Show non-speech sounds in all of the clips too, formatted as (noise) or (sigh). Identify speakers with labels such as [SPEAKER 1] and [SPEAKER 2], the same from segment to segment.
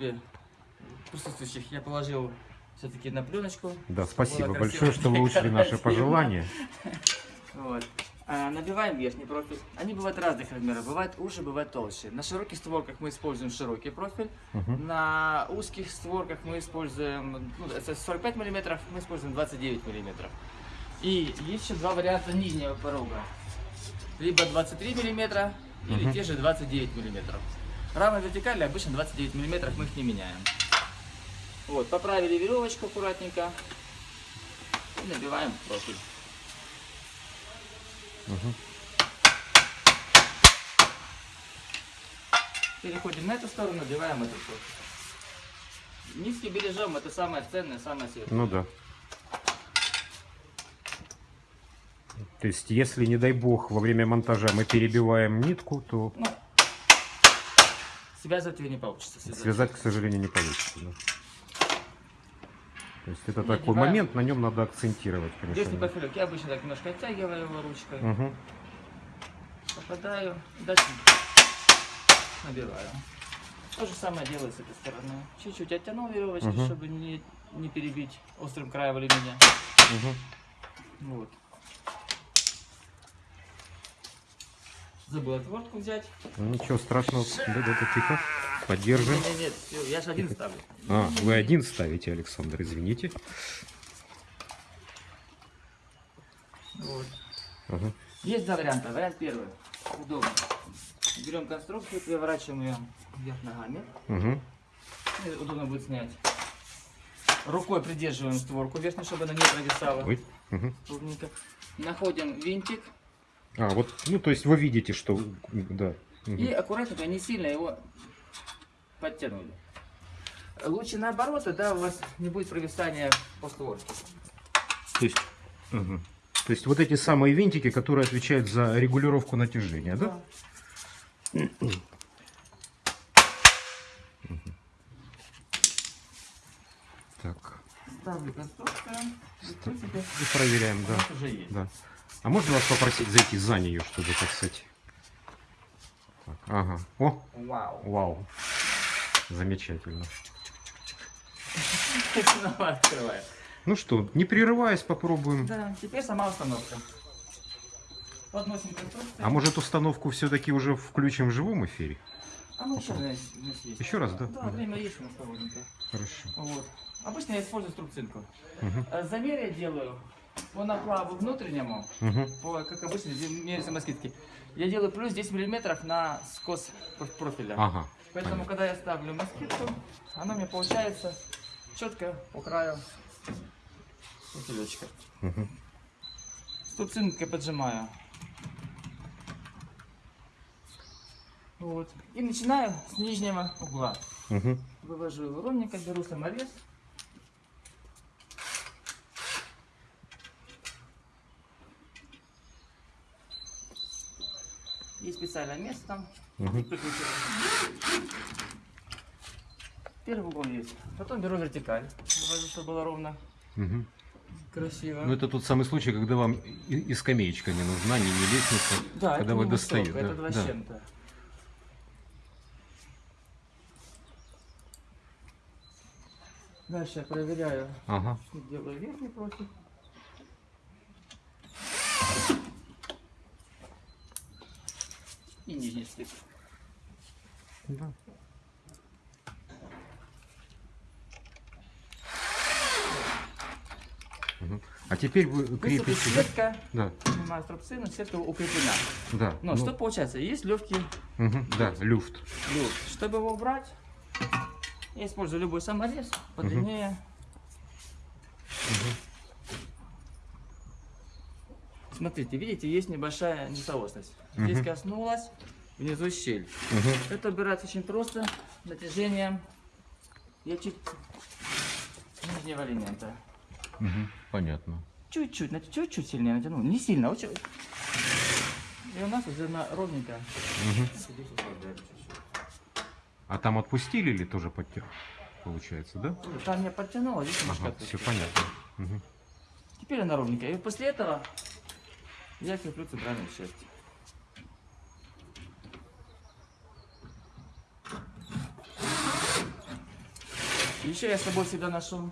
[SPEAKER 1] просьбе присутствующих я положил все-таки на пленочку.
[SPEAKER 2] Да, спасибо большое, что вы учли наши пожелания.
[SPEAKER 1] Вот. А, набиваем верхний профиль. Они бывают разных размеров. Бывают уже, бывают толще. На широких створках мы используем широкий профиль.
[SPEAKER 2] Мгм.
[SPEAKER 1] На узких створках мы используем, ну, это 45 мм, мы используем 29 мм. И есть еще два варианта нижнего порога. Либо 23 мм, или
[SPEAKER 2] Мгм.
[SPEAKER 1] те же 29 мм. Рамы вертикали обычно 29 мм, мы их не меняем. Вот, поправили веревочку аккуратненько. И набиваем профиль.
[SPEAKER 2] Мгм.
[SPEAKER 1] Переходим на эту сторону, набиваем эту профиль. Низкий бережем, это самое ценное, самое светлое.
[SPEAKER 2] Ну да. То есть, если, не дай бог, во время монтажа мы перебиваем нитку, то
[SPEAKER 1] Ну, связывать ее не получится. связать.
[SPEAKER 2] связать, к сожалению, не получится. да. То есть, это
[SPEAKER 1] Не
[SPEAKER 2] такой
[SPEAKER 1] одеваем.
[SPEAKER 2] момент, на нем надо акцентировать, конечно.
[SPEAKER 1] профилек я обычно так немножко оттягиваю его ручкой,
[SPEAKER 2] Мгм.
[SPEAKER 1] попадаю, дальше набираю. То же самое делаю с этой стороны. Чуть-чуть оттянул веревочки,
[SPEAKER 2] Мгм.
[SPEAKER 1] чтобы не, не перебить острым краем алюминия.
[SPEAKER 2] Мгм.
[SPEAKER 1] Вот. Забыл отвертку взять.
[SPEAKER 2] Ну, Ничего страшного. Да, да, да, тихо. Поддержим.
[SPEAKER 1] Нет, нет, всё, я же один ставлю.
[SPEAKER 2] А, вы один ставите, Александр, извините.
[SPEAKER 1] Вот.
[SPEAKER 2] Ага.
[SPEAKER 1] Есть два варианта. Вариант первый. Удобно. Берем конструкцию, переворачиваем ее вверх ногами.
[SPEAKER 2] Угу.
[SPEAKER 1] И удобно будет снять. Рукой придерживаем створку верхнюю, чтобы она не провисала.
[SPEAKER 2] Ой.
[SPEAKER 1] Ровненько. Находим винтик
[SPEAKER 2] А, вот, ну, то есть вы видите, что... Да. Мгм.
[SPEAKER 1] и аккуратненько, не сильно его подтянули. Лучше наоборот, тогда у вас не будет провисания по створке.
[SPEAKER 2] То есть... мгм. То есть вот эти самые винтики, которые отвечают за регулировку натяжения, да? Так.
[SPEAKER 1] Ставлю конструкцию. И,
[SPEAKER 2] И проверяем, да.
[SPEAKER 1] уже есть.
[SPEAKER 2] Да. А можно вас попросить зайти за нее, чтобы, так сказать... Так, ага. О,
[SPEAKER 1] Вау.
[SPEAKER 2] вау. Замечательно. (laughs) Ну что, не прерываясь, попробуем.
[SPEAKER 1] Да, теперь сама установка. Подносим конструкцию.
[SPEAKER 2] А может установку все-таки уже включим в живом эфире?
[SPEAKER 1] А мы еще, у нас есть.
[SPEAKER 2] Еще раз, да?
[SPEAKER 1] Да, время есть у нас.
[SPEAKER 2] Хорошо.
[SPEAKER 1] Вот. Обычно я использую струбцинку. Э, Замер я делаю по наплаву внутреннему,
[SPEAKER 2] Мгм.
[SPEAKER 1] по, как обычно, где меряются москитки. Я делаю плюс 10 миллиметров на скос проф- профиля.
[SPEAKER 2] Ага.
[SPEAKER 1] Поэтому, когда я ставлю москитку, она меня получается четко по краю профилечка.
[SPEAKER 2] Мгм.
[SPEAKER 1] Струбцинкой поджимаю. Вот. И начинаю с нижнего угла.
[SPEAKER 2] Мгм.
[SPEAKER 1] Вывожу его ровненько, беру саморез. Есть специальное место там. Прикручиваю. Первый угол есть. Потом беру вертикаль. Вывожу, чтобы было ровно,
[SPEAKER 2] Мгм.
[SPEAKER 1] красиво.
[SPEAKER 2] Ну это тот самый случай, когда вам и, и скамеечка не нужна, ни, ни лестница.
[SPEAKER 1] да,
[SPEAKER 2] когда
[SPEAKER 1] это
[SPEAKER 2] вы
[SPEAKER 1] не
[SPEAKER 2] достаете, да,
[SPEAKER 1] это
[SPEAKER 2] да.
[SPEAKER 1] с чем-то. Дальше я проверяю
[SPEAKER 2] Ага.
[SPEAKER 1] Делаю верхний профиль. И нижний стык.
[SPEAKER 2] Да. А теперь вы крепите,
[SPEAKER 1] сетка,
[SPEAKER 2] Да,
[SPEAKER 1] снимаю струбцину, сетка укреплена.
[SPEAKER 2] да.
[SPEAKER 1] Но
[SPEAKER 2] ну,
[SPEAKER 1] что получается? Есть легкий
[SPEAKER 2] мгм, Да, люфт.
[SPEAKER 1] люфт. Чтобы его убрать, я использую любой саморез, подлиннее. Смотрите, видите, есть небольшая несоосность. Здесь
[SPEAKER 2] Мгм.
[SPEAKER 1] коснулась, внизу щель.
[SPEAKER 2] Мгм.
[SPEAKER 1] Это убирается очень просто, натяжением. Я чуть нижнего элемента.
[SPEAKER 2] Мгм. Понятно.
[SPEAKER 1] Чуть-чуть, чуть-чуть сильнее натянул. Не сильно, очень. И у нас уже на ровненько.
[SPEAKER 2] Мгм. А там отпустили или тоже подтер? Получается, да?
[SPEAKER 1] Там я подтянул, а здесь
[SPEAKER 2] Ага, все понятно. Мгм.
[SPEAKER 1] Теперь она ровненькая. И после этого я креплю центральную часть. Еще я с собой всегда ношу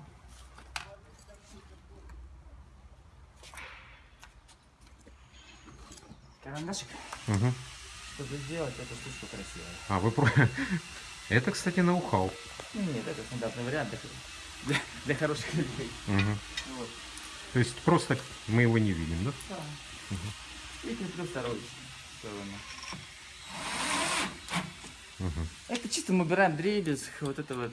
[SPEAKER 1] карандашик,
[SPEAKER 2] Мгм.
[SPEAKER 1] чтобы сделать эту штучку красивой.
[SPEAKER 2] А, вы про... (laughs) Это, кстати, ноу-хау.
[SPEAKER 1] Нет, это стандартный вариант для, для- хороших людей.
[SPEAKER 2] Мгм.
[SPEAKER 1] Вот.
[SPEAKER 2] То есть просто мы его не видим, да?
[SPEAKER 1] Да. И креплю вторую сторону.
[SPEAKER 2] Мгм.
[SPEAKER 1] Это чисто мы убираем дребезг, вот это вот.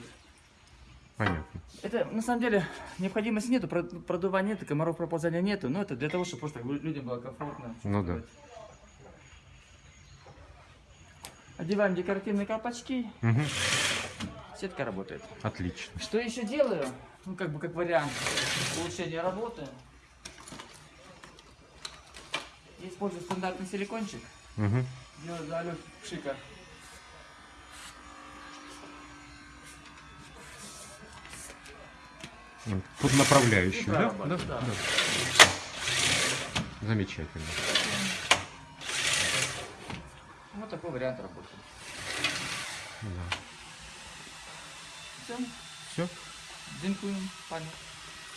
[SPEAKER 2] Понятно.
[SPEAKER 1] Это на самом деле необходимости нету, прод- продувания нету, комаров проползания нету, но это для того, чтобы просто лю- людям было комфортно.
[SPEAKER 2] Ну да.
[SPEAKER 1] Одеваем декоративные колпачки,
[SPEAKER 2] Мгм.
[SPEAKER 1] сетка работает.
[SPEAKER 2] Отлично.
[SPEAKER 1] Что еще делаю? Ну, как бы как вариант улучшения работы. Я использую стандартный силикончик.
[SPEAKER 2] Мгм.
[SPEAKER 1] Делаю залет пшика.
[SPEAKER 2] Тут направляющий, да? Да?
[SPEAKER 1] да.
[SPEAKER 2] Да. Замечательно.
[SPEAKER 1] Вот такой вариант работы.
[SPEAKER 2] Да.
[SPEAKER 1] Все,
[SPEAKER 2] Все?
[SPEAKER 1] дзинкуем, память.